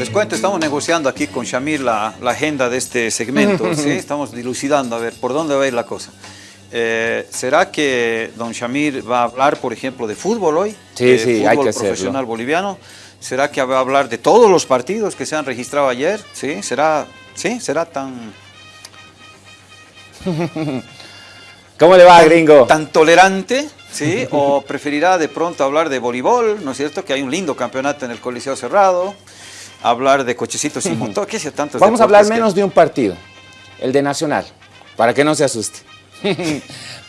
Les cuento, estamos negociando aquí con Shamir la, la agenda de este segmento, ¿sí? Estamos dilucidando a ver por dónde va a ir la cosa. Eh, ¿Será que don Shamir va a hablar, por ejemplo, de fútbol hoy? Sí, De sí, fútbol hay que hacerlo. profesional boliviano. ¿Será que va a hablar de todos los partidos que se han registrado ayer? ¿Sí? ¿Será, sí? ¿Será tan, ¿Cómo le va, gringo? tan tolerante? ¿Sí? ¿O preferirá de pronto hablar de voleibol? ¿No es cierto? Que hay un lindo campeonato en el Coliseo Cerrado. Hablar de cochecitos sin motor. ¿Qué sé tantos Vamos a hablar que- menos de un partido, el de Nacional, para que no se asuste.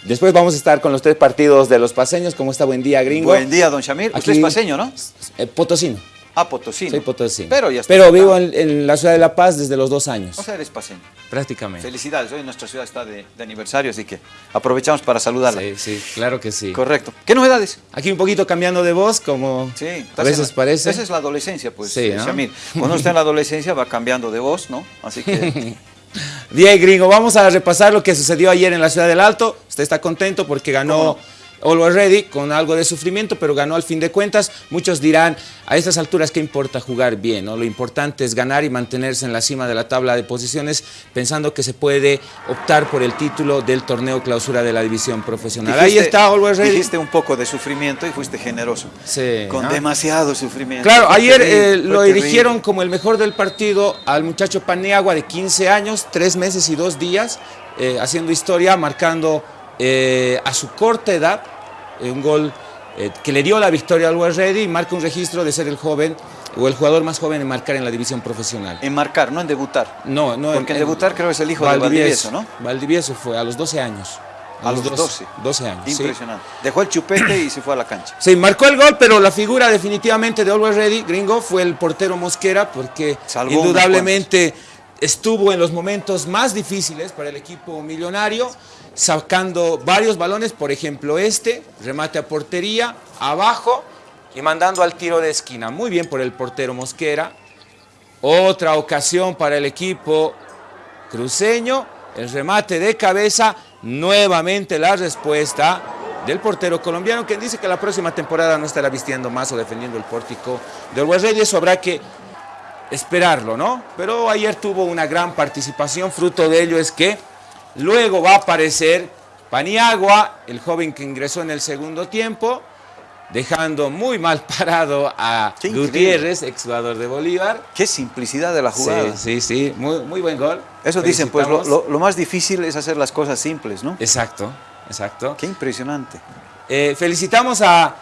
Después vamos a estar con los tres partidos de los paseños. ¿Cómo está? Buen día, gringo. Buen día, don Shamir. Usted Aquí- es paseño, ¿no? Eh, potosino. Ah, potosino. Soy potosino. Pero ya está Pero vivo en, en la ciudad de La Paz desde los dos años, O sea, eres paseño. prácticamente. Felicidades. Hoy nuestra ciudad está de, de aniversario, así que aprovechamos para saludarla. Sí, sí, claro que sí. Correcto. ¿Qué novedades? Aquí un poquito cambiando de voz, como Sí. a veces la- parece. Esa es la adolescencia, pues, Sí, eh, ¿no? Shamir. Cuando está en la adolescencia va cambiando de voz, ¿no? Así que... Bien, gringo, vamos a repasar lo que sucedió ayer en la ciudad del Alto. Usted está contento porque ganó Always Ready con algo de sufrimiento, pero ganó al fin de cuentas. Muchos dirán, a estas alturas, ¿qué importa jugar bien? no? Lo importante es ganar y mantenerse en la cima de la tabla de posiciones, pensando que se puede optar por el título del torneo clausura de la división profesional. Ahí está Always Ready. Dijiste un poco de sufrimiento y fuiste generoso. Sí, Con ¿no? demasiado sufrimiento. Claro, ayer eh, lo terrible. eligieron como el mejor del partido al muchacho Paniagua de 15 años, 3 meses y 2 días, eh, haciendo historia, marcando eh, a su corta edad eh, un gol eh, que le dio la victoria al Ready y marca un registro de ser el joven o el jugador más joven en marcar en la división profesional. En marcar, no en debutar. No, no. Porque en debutar creo que es el hijo de Valdivieso, ¿no? Valdivieso fue a los 12 años. A los 12. 12 años. sí. Impresionante. Dejó el chupete y se fue a la cancha. Sí, marcó el gol, pero la figura definitivamente de Always Ready, gringo, fue el portero Mosquera, porque Salvó indudablemente estuvo en los momentos más difíciles para el equipo millonario, sacando varios balones, por ejemplo este, remate a portería, abajo y mandando al tiro de esquina. Muy bien por el portero Mosquera. Otra ocasión para el equipo cruceño, el remate de cabeza, nuevamente la respuesta del portero colombiano, quien dice que la próxima temporada no estará vistiendo más o defendiendo el pórtico del West Ready, eso habrá que esperarlo, ¿no? Pero ayer tuvo una gran participación, fruto de ello es que luego va a aparecer Paniagua, el joven que ingresó en el segundo tiempo, dejando muy mal parado a Qué. Gutiérrez, exjugador de Bolívar. Qué simplicidad de la jugada. Sí, sí, sí, muy, muy buen gol. Eso dicen, pues lo, Felicitamos. lo- lo más difícil es hacer las cosas simples, ¿no? Exacto, exacto. Qué impresionante. Eh, felicitamos a,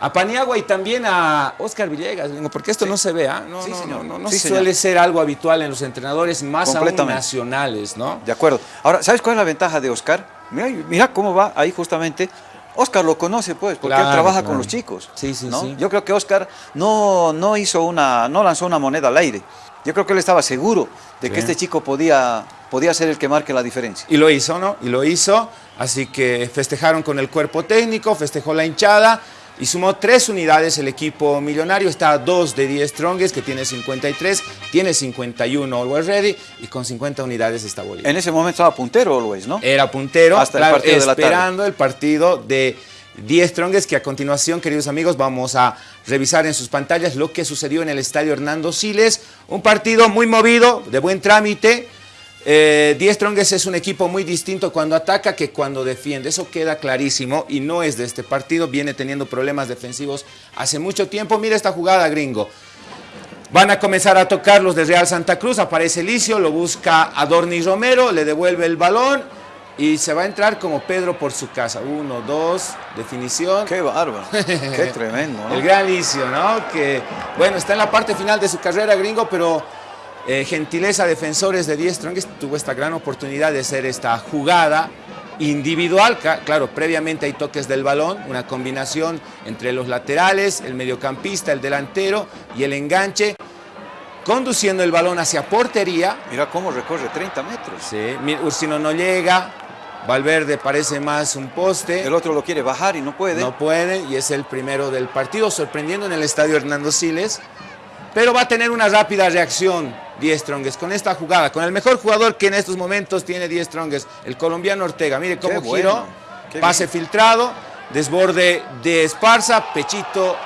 a Paniagua y también a Oscar Villegas, porque esto no se ve, ¿ah? No, Sí, no, señor. no, no Sí, suele señor. ser algo habitual en los entrenadores, más aún nacionales, ¿no? De acuerdo. Ahora, ¿sabes cuál es la ventaja de Oscar? Mira, mira cómo va ahí justamente. Oscar lo conoce, pues, porque él trabaja claro. con los chicos. Sí, sí, sí. Yo creo que Oscar no, no hizo una, no lanzó una moneda al aire. Yo creo que él estaba seguro de que este chico podía, podía ser el que marque la diferencia. Y lo hizo, ¿no? Y lo hizo, así que festejaron con el cuerpo técnico, festejó la hinchada y sumó tres unidades el equipo millonario. Está a dos de 10 Strongest, que tiene 53, tiene 51 Always Ready y con 50 unidades está Bolívar. En ese momento estaba puntero Always, ¿no? Era puntero, Hasta el partido de la tarde. esperando el partido de 10 Strongest, que a continuación, queridos amigos, vamos a revisar en sus pantallas lo que sucedió en el estadio Hernando Siles. Un partido muy movido, de buen trámite. Eh, 10 Strongest es un equipo muy distinto cuando ataca que cuando defiende. Eso queda clarísimo y no es de este partido. Viene teniendo problemas defensivos hace mucho tiempo. Mira esta jugada, gringo. Van a comenzar a tocar los de Real Santa Cruz. Aparece Licio, lo busca Adorni Romero, le devuelve el balón y se va a entrar como Pedro por su casa. Uno, dos, definición. Qué bárbaro. Qué tremendo, ¿no? El gran Licio, ¿no? Que, bueno, está en la parte final de su carrera, gringo, pero eh, gentileza defensores de 10 Strongest tuvo esta gran oportunidad de hacer esta jugada individual. Claro, previamente hay toques del balón, una combinación entre los laterales, el mediocampista, el delantero y el enganche, conduciendo el balón hacia portería. Mira cómo recorre 30 metros. Sí, Ursino no llega, Valverde parece más un poste. El otro lo quiere bajar y no puede. No puede y es el primero del partido, sorprendiendo en el estadio Hernando Siles. Pero va a tener una rápida reacción 10 Strongest con esta jugada, con el mejor jugador que en estos momentos tiene 10 Strongest, el colombiano Ortega. Mire cómo bueno, giró, pase bien. filtrado, desborde de Esparza, pechito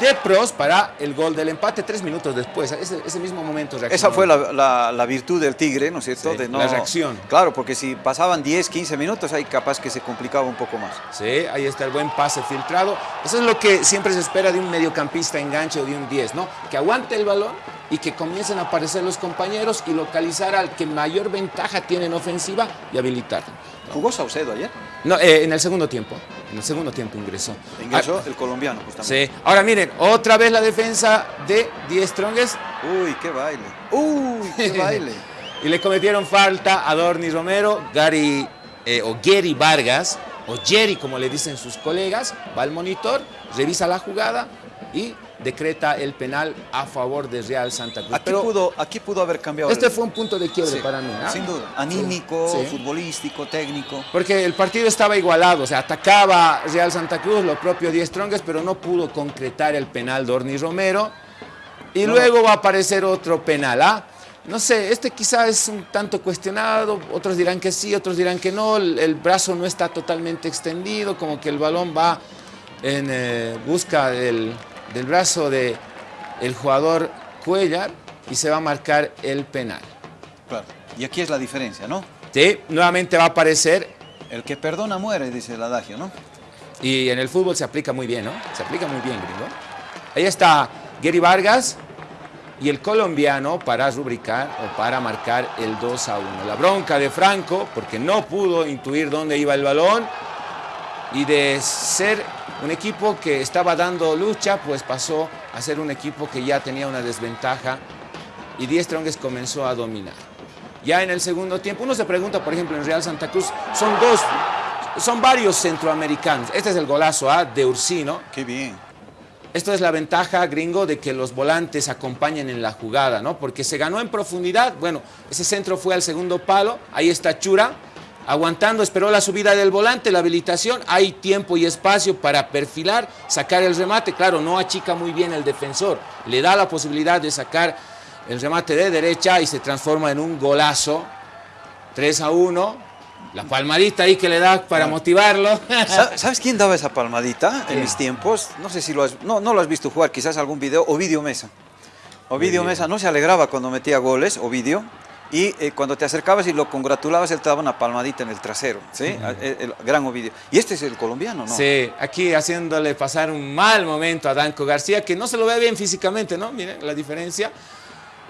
de Pros para el gol del empate tres minutos después. Ese, ese mismo momento. Esa fue la, la, la, virtud del Tigre, ¿no es cierto? Sí, de no, la reacción. Claro, porque si pasaban 10, 15 minutos, ahí capaz que se complicaba un poco más. Sí, ahí está el buen pase filtrado. Eso es lo que siempre se espera de un mediocampista enganche o de un 10, ¿no? Que aguante el balón y que comiencen a aparecer los compañeros y localizar al que mayor ventaja tiene en ofensiva y habilitarlo. ¿Jugó Saucedo ayer? No, eh, en el segundo tiempo. En el segundo tiempo ingresó. Ingresó ah, el colombiano, justamente. Sí. Ahora miren, otra vez la defensa de Die Strongest. Uy, qué baile. Uy, qué baile. y le cometieron falta a Dorni Romero, Gary eh, o Gary Vargas, o Jerry como le dicen sus colegas, va al monitor, revisa la jugada y decreta el penal a favor de Real Santa Cruz. Aquí, Pero pudo, aquí pudo haber cambiado. Este fue un punto de quiebre sí, para mí. ¿no? Sin duda. Anímico, sí. futbolístico, técnico. Porque el partido estaba igualado. O sea, atacaba Real Santa Cruz, lo propio Diez Strongest, pero no pudo concretar el penal de Orni Romero. Y no. luego va a aparecer otro penal. ¿ah? No sé, este quizá es un tanto cuestionado, otros dirán que sí, otros dirán que no, el, el brazo no está totalmente extendido, como que el balón va en eh, busca del, del brazo del el jugador Cuellar y se va a marcar el penal. Claro, y aquí es la diferencia, ¿no? Sí, nuevamente va a aparecer. El que perdona muere, dice el adagio, ¿no? Y en el fútbol se aplica muy bien, ¿no? Se aplica muy bien, gringo. Ahí está Gary Vargas y el colombiano para rubricar o para marcar el 2 a 1. La bronca de Franco, porque no pudo intuir dónde iba el balón y de ser un equipo que estaba dando lucha, pues pasó a ser un equipo que ya tenía una desventaja y Diez Strongest comenzó a dominar. Ya en el segundo tiempo, uno se pregunta, por ejemplo, en Real Santa Cruz, son dos, son varios centroamericanos. Este es el golazo ¿ah? de Ursino. Qué bien. Esto es la ventaja, gringo, de que los volantes acompañen en la jugada, ¿no? Porque se ganó en profundidad. Bueno, ese centro fue al segundo palo. Ahí está Chura, aguantando, esperó la subida del volante, la habilitación, hay tiempo y espacio para perfilar, sacar el remate, claro, no achica muy bien el defensor, le da la posibilidad de sacar el remate de derecha y se transforma en un golazo, 3 a 1, la palmadita ahí que le da para motivarlo. ¿Sabes quién daba esa palmadita en mis tiempos? No sé si lo has, no, no lo has visto jugar, quizás algún video, Ovidio Mesa. Ovidio Mesa no se alegraba cuando metía goles, Ovidio, y eh, cuando te acercabas y lo congratulabas, él te daba una palmadita en el trasero, ¿sí? -huh. el, el, gran Ovidio. Y este es el colombiano, ¿no? Sí, aquí haciéndole pasar un mal momento a Danco García, que no se lo ve bien físicamente, ¿no? Miren la diferencia.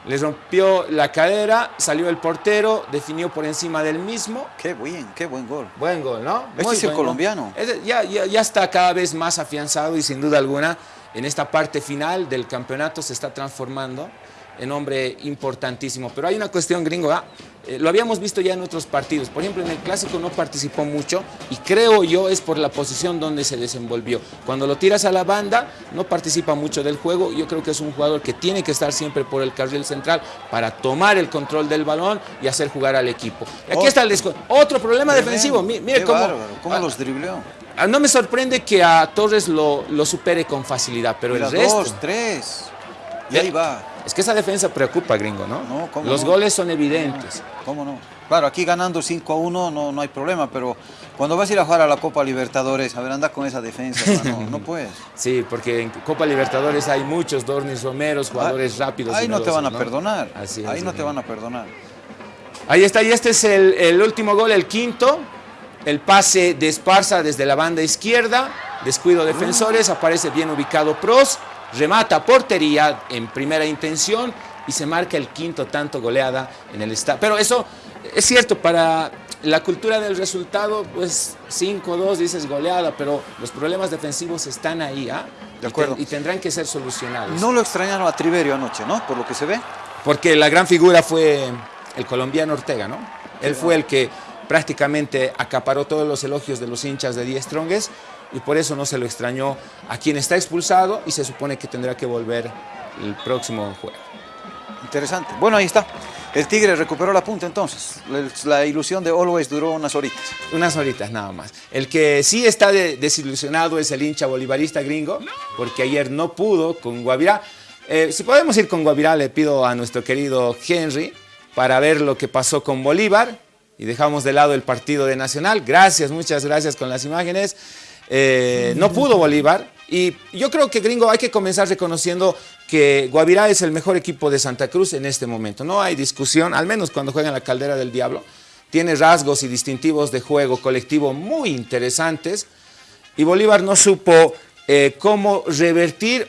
Le rompió la cadera, salió el portero, definió por encima del mismo. Qué bien, qué buen gol. Buen gol, ¿no? Este Muy es el colombiano. Ya, ya, ya está cada vez más afianzado y sin duda alguna en esta parte final del campeonato se está transformando en hombre importantísimo. Pero hay una cuestión gringo, ¿ah? eh, lo habíamos visto ya en otros partidos. Por ejemplo, en el Clásico no participó mucho y creo yo es por la posición donde se desenvolvió. Cuando lo tiras a la banda, no participa mucho del juego. Yo creo que es un jugador que tiene que estar siempre por el carril central para tomar el control del balón y hacer jugar al equipo. Aquí Otro. está el Otro problema defensivo. Mire cómo, bárbaro, cómo ah, los dribleó. ah, no me sorprende que a Torres lo, lo supere con facilidad, pero Mira, el resto... dos, tres. Y ahí va. Es que esa defensa preocupa, gringo, ¿no? No, ¿cómo Los no? goles son evidentes. ¿Cómo no? Claro, aquí ganando 5 a 1 no, no hay problema, pero cuando vas a ir a jugar a la Copa Libertadores, a ver, anda con esa defensa, no puedes. Sí, porque en Copa Libertadores hay muchos Dornis Romeros, jugadores rápidos. Ah, Ahí no te van a perdonar. Así es, Ahí no te van a perdonar. Ahí está, y este es el, el último gol, el quinto. El pase de Esparza desde la banda izquierda, descuido defensores, aparece bien ubicado Pros, remata portería en primera intención y se marca el quinto tanto goleada en el estadio. Pero eso es cierto, para la cultura del resultado, pues 5-2 dices goleada, pero los problemas defensivos están ahí, ¿ah? De acuerdo. Y, te- y tendrán que ser solucionados. No lo extrañaron a Triverio anoche, ¿no? Por lo que se ve. Porque la gran figura fue el colombiano Ortega, ¿no? Él fue el que prácticamente acaparó todos los elogios de los hinchas de Die Strongest y por eso no se lo extrañó a quien está expulsado y se supone que tendrá que volver el próximo juego. Interesante. Bueno, ahí está. El Tigre recuperó la punta entonces. La, la ilusión de Always duró unas horitas. Unas horitas nada más. El que sí está de- desilusionado es el hincha bolivarista gringo, porque ayer no pudo con Guavirá. Eh, si podemos ir con Guavirá, le pido a nuestro querido Henry para ver lo que pasó con Bolívar y dejamos de lado el partido de Nacional. Gracias, muchas gracias con las imágenes. Eh, no pudo Bolívar Y yo creo que, gringo, hay que comenzar reconociendo que Guavirá es el mejor equipo de Santa Cruz en este momento. No hay discusión, al menos cuando juega en la Caldera del Diablo. Tiene rasgos y distintivos de juego colectivo muy interesantes. Y Bolívar no supo eh, cómo revertir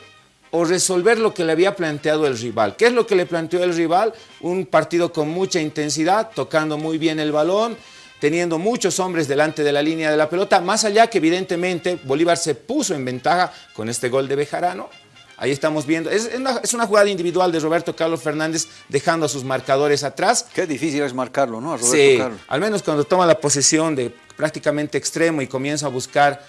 o resolver lo que le había planteado el rival. ¿Qué es lo que le planteó el rival? Un partido con mucha intensidad, tocando muy bien el balón, teniendo muchos hombres delante de la línea de la pelota, más allá que evidentemente Bolívar se puso en ventaja con este gol de Bejarano. Ahí estamos viendo, es una, jugada individual de Roberto Carlos Fernández dejando a sus marcadores atrás. Qué difícil es marcarlo, ¿no? Roberto sí, al menos cuando toma la posesión de prácticamente extremo y comienza a buscar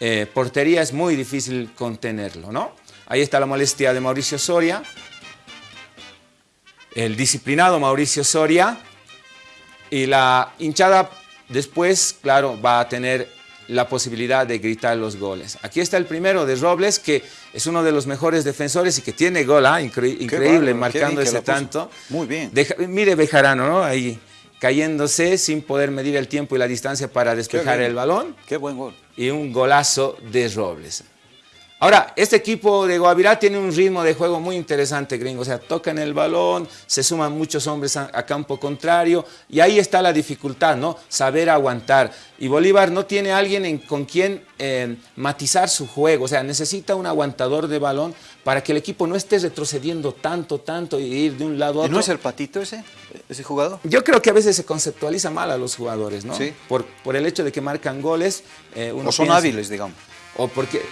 eh, portería es muy difícil contenerlo, ¿no? Ahí está la molestia de Mauricio Soria. El disciplinado Mauricio Soria. Y la hinchada después, claro, va a tener la posibilidad de gritar los goles. Aquí está el primero de Robles, que es uno de los mejores defensores y que tiene gol, ¿ah? increíble, marcando ese tanto. Muy bien. mire Bejarano, ¿no? Ahí cayéndose sin poder medir el tiempo y la distancia para despejar el balón. Qué buen gol. Y un golazo de Robles. Ahora, este equipo de Guavirá tiene un ritmo de juego muy interesante, gringo. O sea, tocan el balón, se suman muchos hombres a, campo contrario y ahí está la dificultad, ¿no? Saber aguantar. Y Bolívar no tiene alguien con quien eh, matizar su juego. O sea, necesita un aguantador de balón para que el equipo no esté retrocediendo tanto, tanto y ir de un lado a otro. ¿Y no es el patito ese, ese jugador? Yo creo que a veces se conceptualiza mal a los jugadores, ¿no? Sí. Por, por el hecho de que marcan goles. Eh, o son hábiles, digamos. O porque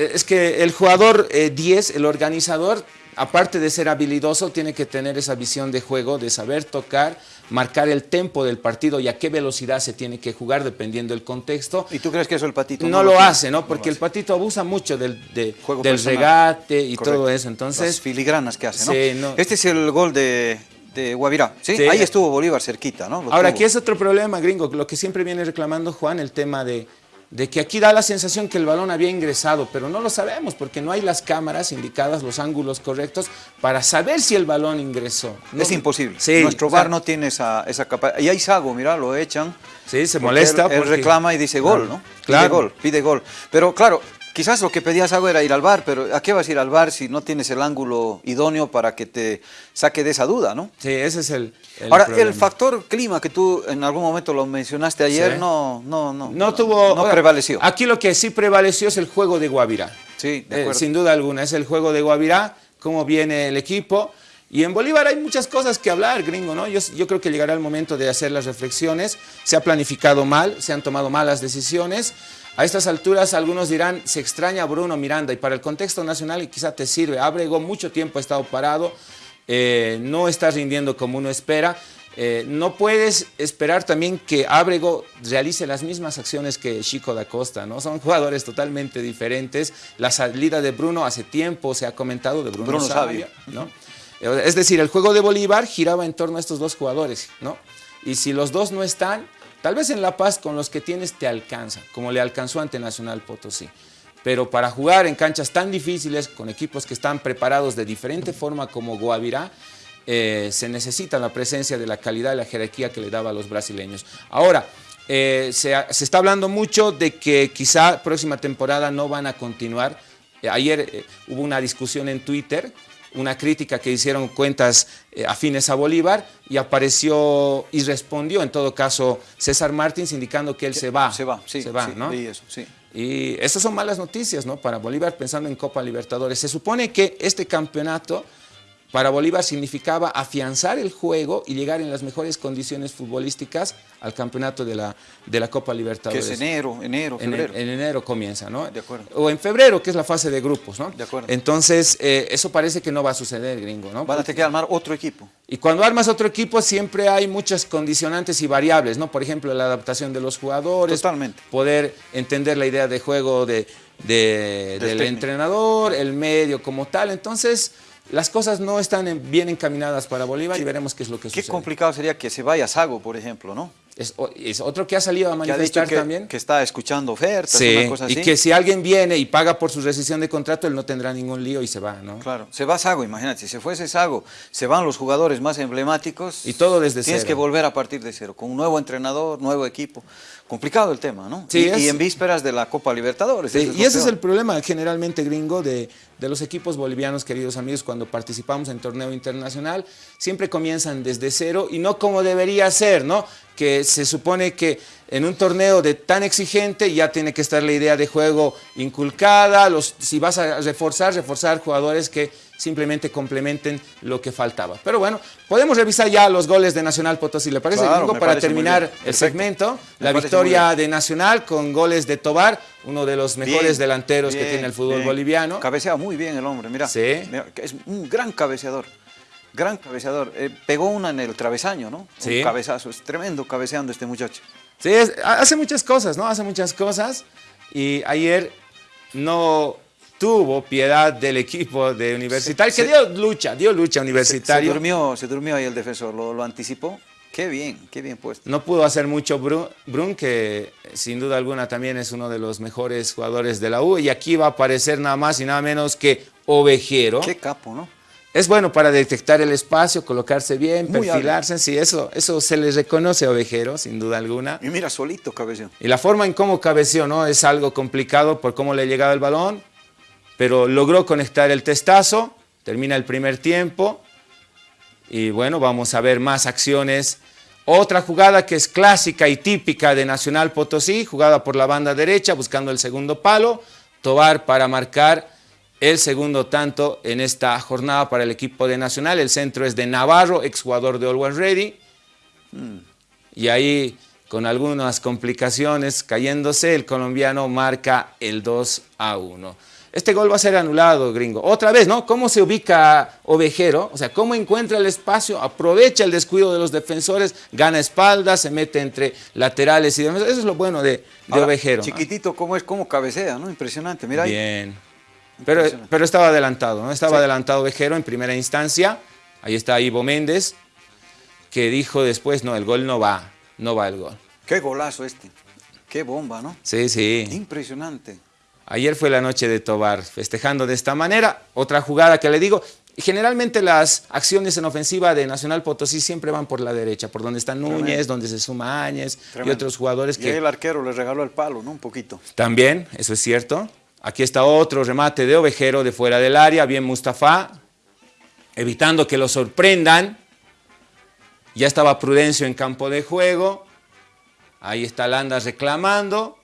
es que el jugador 10, eh, el organizador, aparte de ser habilidoso, tiene que tener esa visión de juego, de saber tocar, marcar el tempo del partido y a qué velocidad se tiene que jugar dependiendo del contexto. ¿Y tú crees que eso el patito no, lo, hace, ¿no? Porque el patito abusa mucho del, del regate y todo eso. Entonces, Las filigranas que hace, ¿no? Este es el gol de, de Guavirá, ¿sí? Ahí estuvo Bolívar cerquita, ¿no? Ahora, aquí es otro problema, gringo, lo que siempre viene reclamando Juan, el tema de de que aquí da la sensación que el balón había ingresado, pero no lo sabemos porque no hay las cámaras indicadas, los ángulos correctos para saber si el balón ingresó. es imposible. Nuestro bar no tiene esa, esa capacidad. Y hay Sago, mira, lo echan. Sí, se molesta. Él, reclama y dice gol, ¿no? Pide gol, pide gol. Pero claro, Quizás lo que pedías algo era ir al bar, pero ¿a qué vas a ir al bar si no tienes el ángulo idóneo para que te saque de esa duda, no? Sí, ese es el, Ahora, el factor clima que tú en algún momento lo mencionaste ayer, no, no, no, no, tuvo, no prevaleció. Aquí lo que sí prevaleció es el juego de Guavirá. Sí, de eh, sin duda alguna, es el juego de Guavirá, cómo viene el equipo. Y en Bolívar hay muchas cosas que hablar, gringo, ¿no? Yo, yo, creo que llegará el momento de hacer las reflexiones. Se ha planificado mal, se han tomado malas decisiones. A estas alturas algunos dirán, se extraña Bruno Miranda y para el contexto nacional quizá te sirve. Abrego mucho tiempo ha estado parado, eh, no está rindiendo como uno espera. Eh, no puedes esperar también que Abrego realice las mismas acciones que Chico da Costa, ¿no? Son jugadores totalmente diferentes. La salida de Bruno hace tiempo se ha comentado de Bruno, Sabio, ¿no? Es decir, el juego de Bolívar giraba en torno a estos dos jugadores, ¿no? Y si los dos no están, Tal vez en La Paz con los que tienes te alcanza, como le alcanzó ante Nacional Potosí. Pero para jugar en canchas tan difíciles, con equipos que están preparados de diferente forma como Guavirá, eh, se necesita la presencia de la calidad y la jerarquía que le daba a los brasileños. Ahora, eh, se, está hablando mucho de que quizá próxima temporada no van a continuar. Eh, ayer hubo una discusión en Twitter una crítica que hicieron cuentas eh, afines a Bolívar y apareció y respondió en todo caso César Martins indicando que él se va. Se va, sí, se va, ¿no? eso, sí. Y estas son malas noticias, ¿no? Para Bolívar pensando en Copa Libertadores. Se supone que este campeonato para Bolívar significaba afianzar el juego y llegar en las mejores condiciones futbolísticas al campeonato de la, de la Copa Libertadores. Que es enero, enero, febrero. En, enero comienza, ¿no? De acuerdo. O en febrero, que es la fase de grupos, ¿no? De acuerdo. Entonces, eh, eso parece que no va a suceder, gringo, ¿no? Van a tener que armar otro equipo. Y cuando armas otro equipo siempre hay muchas condicionantes y variables, ¿no? Por ejemplo, la adaptación de los jugadores. Totalmente. Poder entender la idea de juego de, del entrenador, el medio como tal. Entonces las cosas no están bien encaminadas para Bolívar y veremos qué es lo que sucede. Qué complicado sería que se vaya Sago, por ejemplo, ¿no? Es, otro que ha salido a manifestar que también. Que está escuchando ofertas, sí, una cosa así. y que si alguien viene y paga por su rescisión de contrato, él no tendrá ningún lío y se va, ¿no? Claro, se va Sago, imagínate, si se fuese Sago, se van los jugadores más emblemáticos. Y todo desde Tienes que volver a partir de cero, con un nuevo entrenador, nuevo equipo. Complicado el tema, ¿no? Sí, y, es- y en vísperas de la Copa Libertadores. Sí, y ese es el problema generalmente gringo de, de los equipos bolivianos, queridos amigos, cuando participamos en torneo internacional, siempre comienzan desde cero y no como debería ser, ¿no? Que se supone que en un torneo de tan exigente ya tiene que estar la idea de juego inculcada, los, si vas a reforzar, reforzar jugadores que simplemente complementen lo que faltaba. Pero bueno, podemos revisar ya los goles de Nacional Potosí, ¿le parece, Claro, Para parece terminar el segmento, Me la victoria de Nacional con goles de Tobar, uno de los mejores Bien, delanteros que tiene el fútbol bien. boliviano. Cabecea muy bien el hombre, mira. Sí. Mira, Es un gran cabeceador. Gran cabeceador. Eh, pegó una en el travesaño, ¿no? Sí. Un cabezazo. Es tremendo cabeceando este muchacho. Sí, es- hace muchas cosas, ¿no? Hace muchas cosas. Y ayer no tuvo piedad del equipo de Universitario, Se- que dio lucha, dio lucha a Se, se Universitario. durmió, se durmió ahí el defensor, lo, lo anticipó. Qué bien, qué bien puesto. No pudo hacer mucho Brun, Brun, que sin duda alguna también es uno de los mejores jugadores de la U. Y aquí va a aparecer nada más y nada menos que Ovejero. Qué capo, ¿no? Es bueno para detectar el espacio, colocarse bien, Muy perfilarse. Sí, eso, eso se le reconoce a Ovejero, sin duda alguna. Y mira, solito cabeceó. Y la forma en cómo cabeceó, ¿no? Es algo complicado por cómo le llegaba el balón, pero logró conectar el testazo, termina el primer tiempo y bueno, vamos a ver más acciones. Otra jugada que es clásica y típica de Nacional Potosí, jugada por la banda derecha, buscando el segundo palo, Tobar para marcar el segundo tanto en esta jornada para el equipo de Nacional. El centro es de Navarro, exjugador de Always Ready. Y ahí, con algunas complicaciones cayéndose, el colombiano marca el 2 a 1. Este gol va a ser anulado, gringo. Otra vez, ¿no? ¿Cómo se ubica Ovejero? O sea, ¿cómo encuentra el espacio? Aprovecha el descuido de los defensores, gana espaldas, se mete entre laterales y demás. Eso es lo bueno de, de Ahora, Ovejero. ¿no? Chiquitito, cómo es, cómo cabecea, ¿no? Impresionante. Mira ahí. Bien. Pero, pero estaba adelantado, ¿no? Estaba Sí. adelantado Ovejero en primera instancia. Ahí está Ivo Méndez, que dijo después, no, el gol no va, no va el gol. Qué golazo este. Qué bomba, ¿no? Sí, sí. Impresionante. Ayer fue la noche de Tobar, festejando de esta manera. Otra jugada que le digo, generalmente las acciones en ofensiva de Nacional Potosí siempre van por la derecha, por donde está Núñez, Tremendo. donde se suma Áñez y otros jugadores Y que el arquero le regaló el palo, ¿no? Un poquito. también, eso es cierto. Aquí está otro remate de Ovejero de fuera del área, bien Mustafa, evitando que lo sorprendan. Ya estaba Prudencio en campo de juego. Ahí está Landa reclamando.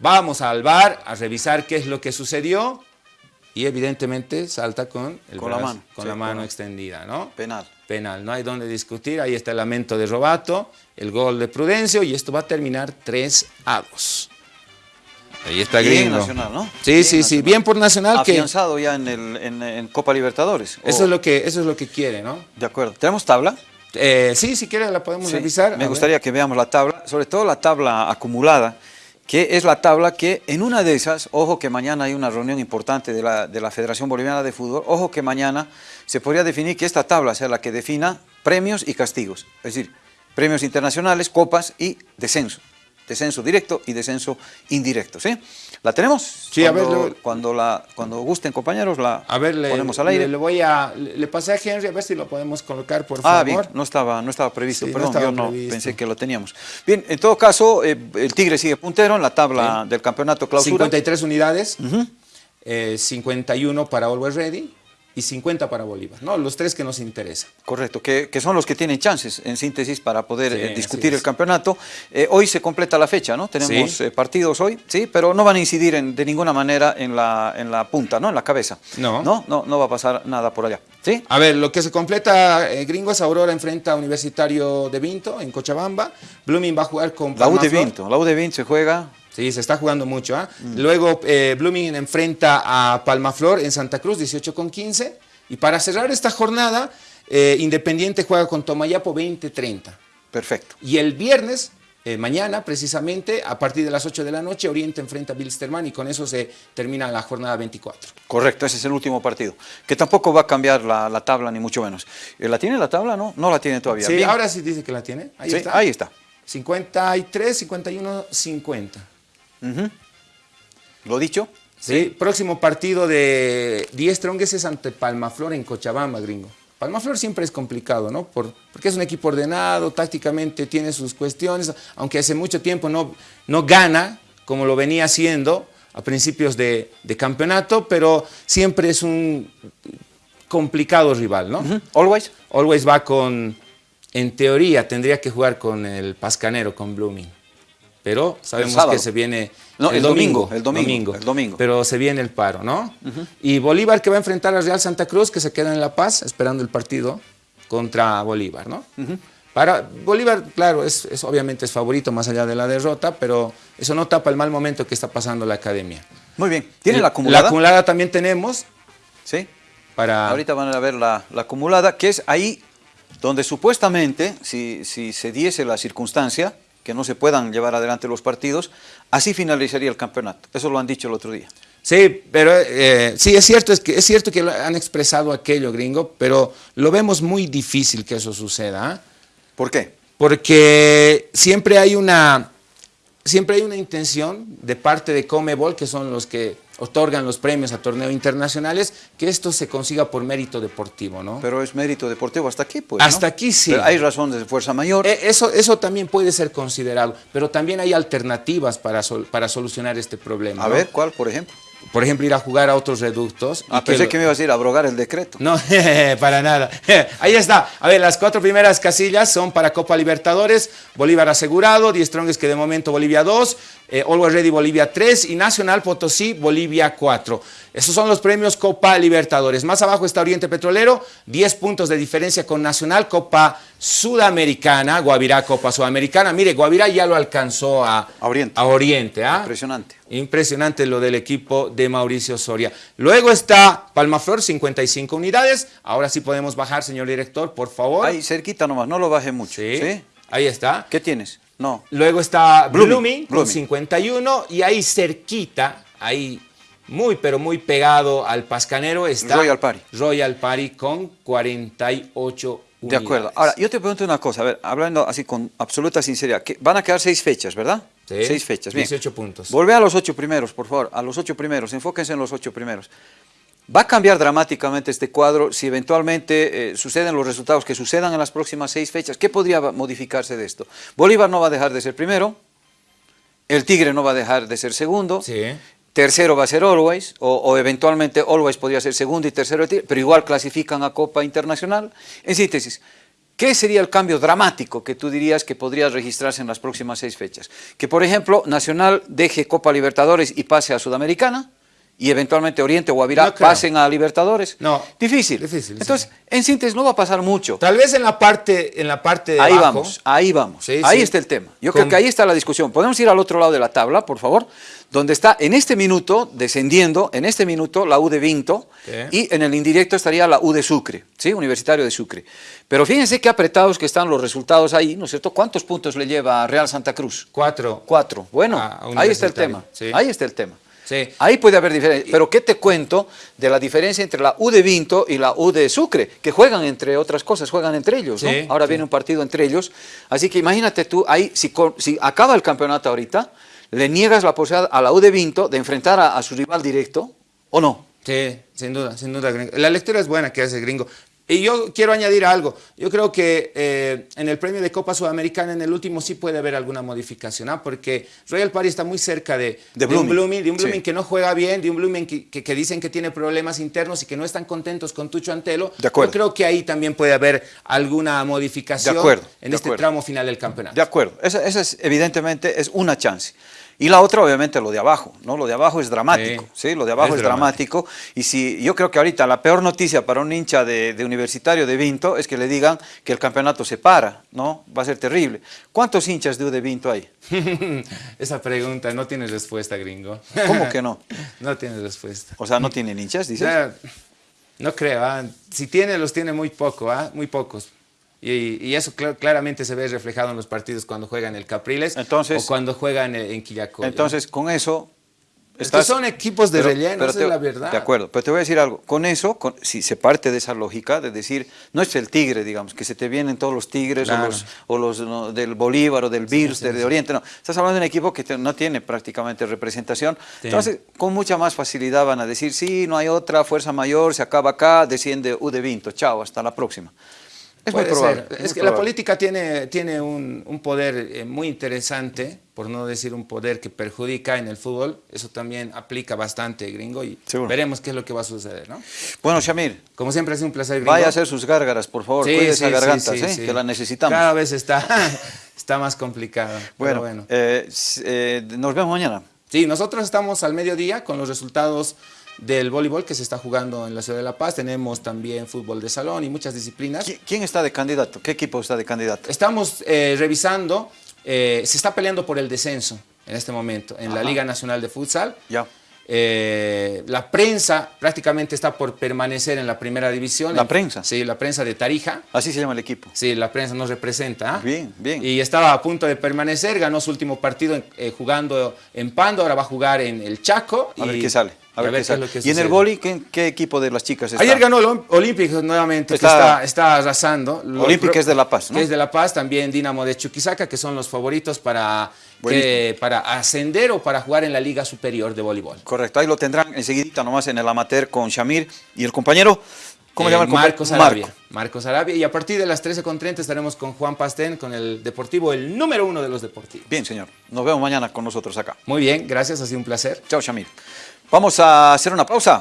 Vamos al bar a revisar qué es lo que sucedió. Y evidentemente salta con, el Con la brazo- mano, con sí, la mano extendida, ¿no? Penal. Penal, no hay donde discutir. Ahí está el lamento de Robato, el gol de Prudencio y esto va a terminar 3 a 2. Ahí está Bien Gringo. Nacional, ¿no? Sí, Bien sí, sí, bien por Nacional que Afianzado ya en, el, en, en Copa Libertadores. eso es lo que eso es lo que quiere, ¿no? De acuerdo. ¿Tenemos tabla? Eh, sí, si quiere la podemos Sí, revisar. Me a gustaría que veamos la tabla, sobre todo la tabla acumulada, que es la tabla que en una de esas, ojo que mañana hay una reunión importante de la, de la Federación Boliviana de Fútbol, ojo que mañana se podría definir que esta tabla sea la que defina premios y castigos, es decir, premios internacionales, copas y descenso. Descenso directo y descenso indirecto, ¿sí? ¿La tenemos? Sí, a ver, cuando, lo- cuando, la, cuando gusten, compañeros, la A ver, le, ponemos al aire. le, le voy a le, pasé a Henry a ver si lo podemos colocar, por Ah, favor. bien, no estaba, no estaba previsto, Sí, no perdón, estaba yo no pensé que lo teníamos. Bien, en todo caso, eh, el Tigre sigue puntero en la tabla del campeonato clausura. 53 unidades, eh, 51 para Always Ready y 50 para Bolívar, ¿no? Los tres que nos interesan. Correcto, que, que son los que tienen chances, en síntesis, para poder Sí, eh, discutir el campeonato. Eh, hoy se completa la fecha, ¿no? Tenemos Sí. eh, partidos hoy, sí, pero no van a incidir en- de ninguna manera en la, en la punta, ¿no? En la cabeza. No. No, no, no va a pasar nada por allá, ¿sí? A ver, lo que se completa, Gringo es Aurora enfrenta a Universitario de Vinto en Cochabamba. Blooming va a jugar con La U de. Vinto, la U de Vinto se juega Sí, se está jugando mucho. ¿ah? Luego eh, Blooming enfrenta a Palmaflor en Santa Cruz, 18 con 15. Y para cerrar esta jornada, eh, Independiente juega con Tomayapo 20-30. perfecto. Y el viernes, eh, mañana precisamente, a partir de las 8 de la noche, Oriente enfrenta a Bilsterman y con eso se termina la jornada 24. Correcto, ese es el último partido. Que tampoco va a cambiar la, la tabla, ni mucho menos. Eh, ¿La tiene la tabla? No, no la tiene todavía. Sí, Bien. ahora sí dice que la tiene. Ahí Sí, está. ahí está. 53, 51, 50. Lo dicho, Sí, próximo partido de 10 Trongues es ante Palmaflor en Cochabamba, gringo. Palmaflor siempre es complicado, ¿no? Por, porque es un equipo ordenado, tácticamente tiene sus cuestiones, aunque hace mucho tiempo no, no gana, como lo venía haciendo a principios de, de campeonato, pero siempre es un complicado rival, ¿no? Always. Always va con, en teoría, tendría que jugar con el Pascanero, con Blooming. Pero sabemos que se viene no, el, domingo, el domingo, el domingo, Pero se viene el paro, ¿no? Y Bolívar que va a enfrentar a Real Santa Cruz, que se queda en La Paz esperando el partido contra Bolívar, ¿no? Para Bolívar, claro, es, obviamente es favorito más allá de la derrota, pero eso no tapa el mal momento que está pasando la academia. Muy bien. ¿Tiene la acumulada? La acumulada también tenemos. Sí. Para... Ahorita van a ver la, acumulada, que es ahí donde supuestamente, si, si se diese la circunstancia, que no se puedan llevar adelante los partidos, así finalizaría el campeonato. Eso lo han dicho el otro día. Sí, pero eh, sí, es cierto, es, que, es cierto que han expresado aquello, gringo, pero lo vemos muy difícil que eso suceda. ¿ah? ¿Por qué? Porque siempre hay una, siempre hay una intención de parte de Comebol, que son los que otorgan los premios a torneos internacionales, que esto se consiga por mérito deportivo, ¿no? Pero es mérito deportivo hasta aquí, pues, Hasta aquí sí. hay razones de fuerza mayor. Eh, eso, eso también puede ser considerado, pero también hay alternativas para, para solucionar este problema. A ver, ¿cuál, por ejemplo? por ejemplo, ir a jugar a otros reductos. Ah, pensé que, me ibas a ir a abrogar el decreto. No, para nada. Ahí está. A ver, las cuatro primeras casillas son para Copa Libertadores, Bolívar asegurado, Die Strongest que de momento Bolivia 2, eh, Always Ready Bolivia 3 y Nacional Potosí Bolivia 4. Esos son los premios Copa Libertadores. Más abajo está Oriente Petrolero, 10 puntos de diferencia con Nacional, Copa Sudamericana, Guavirá Copa Sudamericana. Mire, Guavirá ya lo alcanzó a, Oriente. A Oriente ¿ah? Impresionante. Impresionante lo del equipo de Mauricio Soria. Luego está Palmaflor, 55 unidades. Ahora sí podemos bajar, señor director, por favor. Ahí cerquita nomás, no lo baje mucho. Sí, ahí está. ¿Qué tienes? No. Luego está Blooming, con 51 y ahí cerquita, ahí muy pero muy pegado al Pascanero está Royal Party. Royal Party con 48 de acuerdo. Ahora, yo te pregunto una cosa, a ver, hablando así con absoluta sinceridad, que van a quedar seis fechas, ¿verdad? Sí. Seis fechas, bien. 18 puntos. Volve a los ocho primeros, por favor, a los ocho primeros, enfóquense en los ocho primeros. ¿Va a cambiar dramáticamente este cuadro si eventualmente eh, suceden los resultados que sucedan en las próximas seis fechas? ¿Qué podría modificarse de esto? Bolívar no va a dejar de ser primero, el Tigre no va a dejar de ser segundo, sí tercero va a ser Always, o, eventualmente Always podría ser segundo y tercero, pero igual clasifican a Copa Internacional. En síntesis, ¿qué sería el cambio dramático que tú dirías que podría registrarse en las próximas seis fechas? Que, por ejemplo, Nacional deje Copa Libertadores y pase a Sudamericana, y eventualmente Oriente o Guavirá pasen a Libertadores. No. Difícil. Difícil. Entonces, en síntesis, no va a pasar mucho. Tal vez en la parte, en la parte de Ahí vamos, ahí vamos. ahí está el tema. Yo creo que ahí está la discusión. Podemos ir al otro lado de la tabla, por favor, donde está en este minuto, descendiendo, en este minuto, la U de Vinto, y en el indirecto estaría la U de Sucre, ¿sí? Universitario de Sucre. Pero fíjense qué apretados que están los resultados ahí, ¿no es cierto? ¿Cuántos puntos le lleva a Real Santa Cruz? Cuatro. Cuatro. Bueno, ahí está el tema. Ahí está el tema. Ahí puede haber diferencia. Pero ¿qué te cuento de la diferencia entre la U de Vinto y la U de Sucre? Que juegan entre otras cosas, juegan entre ellos, ¿no? Ahora viene un partido entre ellos. Así que imagínate tú, ahí, si, si acaba el campeonato ahorita, le niegas la posibilidad a la U de Vinto de enfrentar a, a su rival directo, ¿o no? Sí, sin duda, sin duda. La lectura es buena que hace Gringo. Y yo quiero añadir algo. Yo creo que eh, en el premio de Copa Sudamericana, en el último, sí puede haber alguna modificación, ¿ah? porque Royal Party está muy cerca de, de, un Blooming, de un Blooming que no juega bien, de un Blooming que, dicen que tiene problemas internos y que no están contentos con Tucho Antelo. De acuerdo. Yo creo que ahí también puede haber alguna modificación en este tramo final del campeonato. De acuerdo. Esa, esa es, evidentemente es una chance. Y la otra, obviamente, lo de abajo, ¿no? Lo de abajo es dramático, ¿sí? Lo de abajo es, dramático. Y si yo creo que ahorita la peor noticia para un hincha de, universitario de Vinto es que le digan que el campeonato se para, ¿no? Va a ser terrible. ¿Cuántos hinchas de, de Vinto hay? Esa pregunta no tiene respuesta, gringo. ¿Cómo que no? no tiene respuesta. O sea, ¿no tienen hinchas, dices? no creo, ¿ah? si tiene, los tiene muy poco, ¿ah? muy pocos. Y, eso claramente se ve reflejado en los partidos cuando juegan el Capriles entonces, o cuando juegan en, en Entonces, con eso, Es que son equipos de pero- relleno, pero esa te- es la verdad. De acuerdo, pero te voy a decir algo. Con eso, con- si se parte de esa lógica de decir, no es el tigre, digamos, que se te vienen todos los tigres Claro. o los, o los no, del Bolívar o del Birs, del de Oriente, no. Estás hablando de un equipo que te- no tiene prácticamente representación. Sí. Entonces, con mucha más facilidad van a decir, sí, no hay otra, fuerza mayor, se acaba acá, desciende U de Vinto, chao, hasta la próxima. Es muy probable. ser. Es que la política tiene, tiene un, un poder eh, muy interesante, por no decir un poder que perjudica en el fútbol. Eso también aplica bastante, gringo, y Seguro. veremos qué es lo que va a suceder, ¿no? Bueno, Shamir, Como siempre, ha sido un placer, gringo. vaya a hacer sus gárgaras, por favor, Sí, cuide sí, esa garganta, sí, ¿eh? sí. que la necesitamos. Cada vez está, está más complicado. Bueno, bueno. eh, eh, nos vemos mañana. Sí, nosotros estamos al mediodía con los resultados del voleibol que se está jugando en la ciudad de La Paz. Tenemos también fútbol de salón y muchas disciplinas. ¿Qui- ¿Quién está de candidato? ¿Qué equipo está de candidato? Estamos eh, revisando, eh, se está peleando por el descenso en este momento en la. Liga Nacional de Futsal. Ya. Eh, la prensa prácticamente está por permanecer en la primera división. ¿La En- prensa? Sí, la prensa de Tarija. Así se llama el equipo. Sí, la prensa nos representa. Bien, bien. Y estaba a punto de permanecer, ganó su último partido en- eh, jugando en Pando, ahora va a jugar en el Chaco. A ver qué sale. A ver qué es sale. lo que ¿Y en el boli qué, qué equipo de las chicas está? Ayer ganó el Ol- Olympic nuevamente, Está- que está, está arrasando. Olympic es de La Paz, ¿no? Que es de La Paz, también Dinamo de Chuquisaca, que son los favoritos para. Que- para ascender o para jugar en la Liga Superior de Voleibol. Correcto, ahí lo tendrán enseguidita nomás en el amateur con Shamir y el compañero. ¿Cómo Eh, se llama el compañero? Marcos Arabia. Marcos Arabia. Y a partir de las 13.30 estaremos con Juan Pastén, con el Deportivo, el número uno de los deportivos. Bien, señor. Nos vemos mañana con nosotros acá. Muy bien, gracias, ha sido un placer. Chao, Shamir. Vamos a hacer una pausa.